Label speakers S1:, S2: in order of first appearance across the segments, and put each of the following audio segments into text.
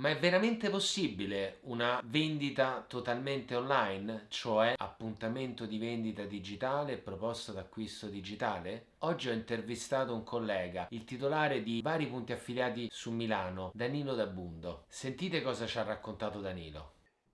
S1: Ma è veramente possibile una vendita totalmente online, cioè appuntamento di vendita digitale e proposta d'acquisto digitale? Oggi ho intervistato un collega, il titolare di vari punti affiliati su Milano, Danilo Dabundo. Sentite cosa ci ha raccontato Danilo.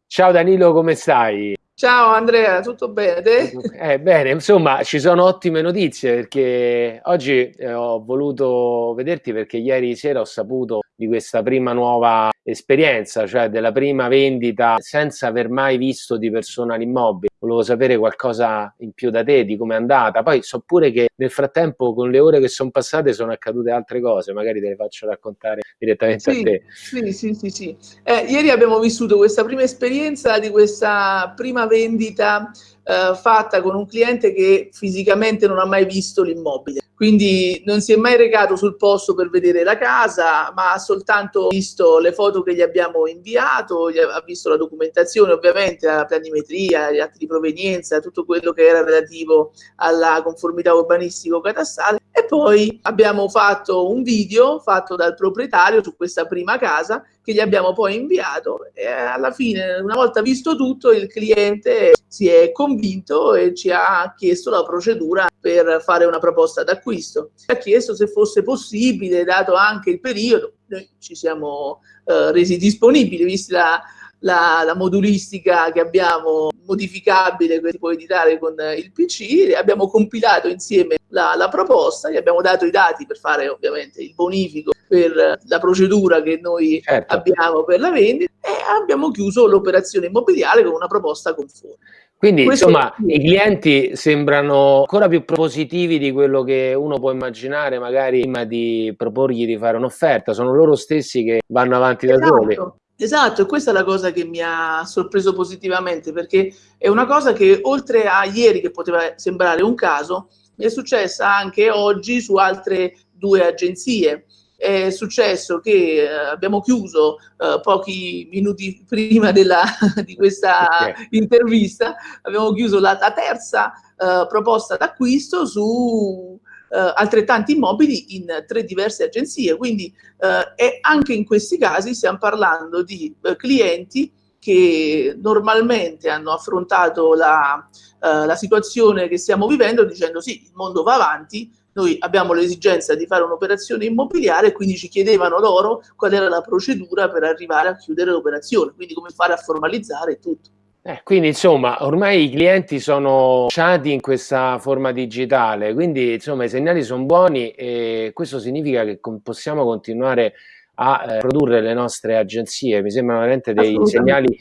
S2: Ciao Danilo, come stai?
S3: Ciao Andrea, tutto bene? Te?
S2: Eh, bene, insomma, ci sono ottime notizie perché oggi eh, ho voluto vederti perché ieri sera ho saputo di questa prima nuova esperienza, cioè della prima vendita senza aver mai visto di persona l'immobile. Volevo sapere qualcosa in più da te, di come è andata. Poi so pure che nel frattempo, con le ore che sono passate, sono accadute altre cose, magari te le faccio raccontare direttamente
S3: sì,
S2: a te.
S3: Sì, sì, sì, sì. Eh, ieri abbiamo vissuto questa prima esperienza di questa prima vendita eh, fatta con un cliente che fisicamente non ha mai visto l'immobile. Quindi non si è mai recato sul posto per vedere la casa, ma ha soltanto visto le foto che gli abbiamo inviato, ha visto la documentazione, ovviamente la planimetria, gli atti di provenienza, tutto quello che era relativo alla conformità urbanistico-catastale. E poi abbiamo fatto un video fatto dal proprietario su questa prima casa che gli abbiamo poi inviato e alla fine, una volta visto tutto, il cliente si è convinto e ci ha chiesto la procedura per fare una proposta d'acquisto. Ci ha chiesto se fosse possibile, dato anche il periodo, noi ci siamo eh, resi disponibili, vista la, la, la, modulistica che abbiamo modificabile che si può editare con il PC, abbiamo compilato insieme la, la, proposta, gli abbiamo dato i dati per fare ovviamente il bonifico per la procedura che noi certo. abbiamo per la vendita e abbiamo chiuso l'operazione immobiliare con una proposta conforme.
S2: Quindi Questo insomma i clienti sembrano ancora più propositivi di quello che uno può immaginare magari prima di proporgli di fare un'offerta, sono loro stessi che vanno avanti
S3: esatto.
S2: da soli.
S3: Esatto, e questa è la cosa che mi ha sorpreso positivamente, perché è una cosa che oltre a ieri, che poteva sembrare un caso, mi è successa anche oggi su altre due agenzie. È successo che eh, abbiamo chiuso eh, pochi minuti prima della, di questa okay. intervista, abbiamo chiuso la, la terza eh, proposta d'acquisto su eh, altrettanti immobili in tre diverse agenzie. Quindi eh, anche in questi casi stiamo parlando di eh, clienti che normalmente hanno affrontato la, eh, la situazione che stiamo vivendo dicendo sì, il mondo va avanti, noi abbiamo l'esigenza di fare un'operazione immobiliare quindi ci chiedevano loro qual era la procedura per arrivare a chiudere l'operazione, quindi come fare a formalizzare tutto.
S2: Eh, quindi insomma ormai i clienti sono lasciati in questa forma digitale, quindi insomma i segnali sono buoni e questo significa che possiamo continuare a eh, produrre le nostre agenzie, mi sembrano veramente dei segnali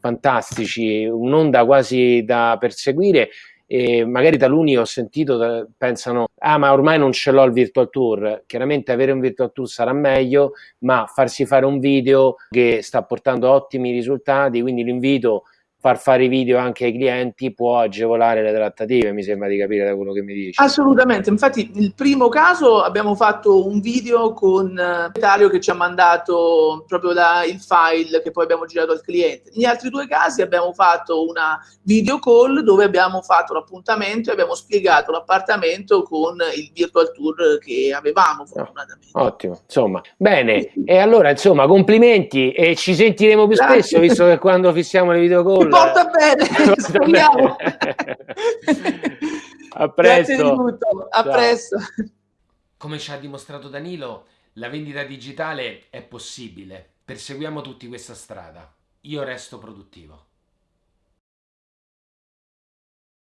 S2: fantastici, un'onda quasi da perseguire e magari taluni ho sentito pensano ah ma ormai non ce l'ho il virtual tour chiaramente avere un virtual tour sarà meglio ma farsi fare un video che sta portando ottimi risultati quindi l'invito far fare i video anche ai clienti può agevolare le trattative, mi sembra di capire da quello che mi dici.
S3: Assolutamente, infatti il primo caso abbiamo fatto un video con eh, Italia che ci ha mandato proprio la, il file che poi abbiamo girato al cliente. Negli altri due casi abbiamo fatto una video call dove abbiamo fatto l'appuntamento e abbiamo spiegato l'appartamento con il virtual tour che avevamo fortunatamente.
S2: Ottimo, insomma, bene, e allora insomma complimenti e ci sentiremo più Grazie. spesso visto che quando fissiamo le video call
S3: porta bene, speriamo.
S2: a presto.
S3: A Ciao. presto.
S1: Come ci ha dimostrato Danilo, la vendita digitale è possibile. Perseguiamo tutti questa strada. Io resto produttivo.